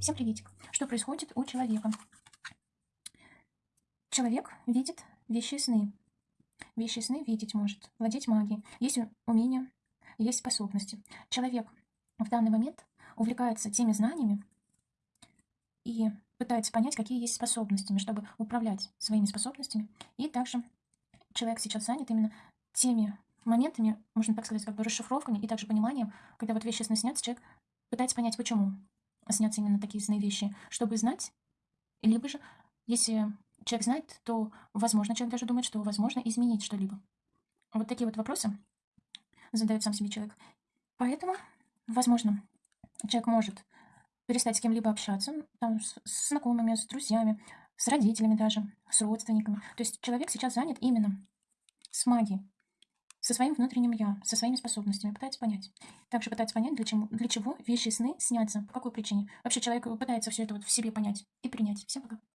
Всем приветик. Что происходит у человека? Человек видит вещи и сны. Вещи и сны видеть может, владеть магией. Есть умения, есть способности. Человек в данный момент увлекается теми знаниями и пытается понять, какие есть способностями, чтобы управлять своими способностями. И также человек сейчас занят именно теми моментами, можно так сказать, как бы расшифровками и также пониманием, когда вот вещи сны снятся, человек пытается понять, почему снятся именно такие сны вещи, чтобы знать, либо же, если человек знает, то, возможно, человек даже думает, что возможно изменить что-либо. Вот такие вот вопросы задает сам себе человек. Поэтому, возможно, человек может перестать с кем-либо общаться, там, с, с знакомыми, с друзьями, с родителями даже, с родственниками. То есть человек сейчас занят именно с магией, со своим внутренним я, со своими способностями, пытается понять. Также пытается понять, для, чему, для чего вещи сны снятся, по какой причине. Вообще человек пытается все это вот в себе понять и принять. Всем пока.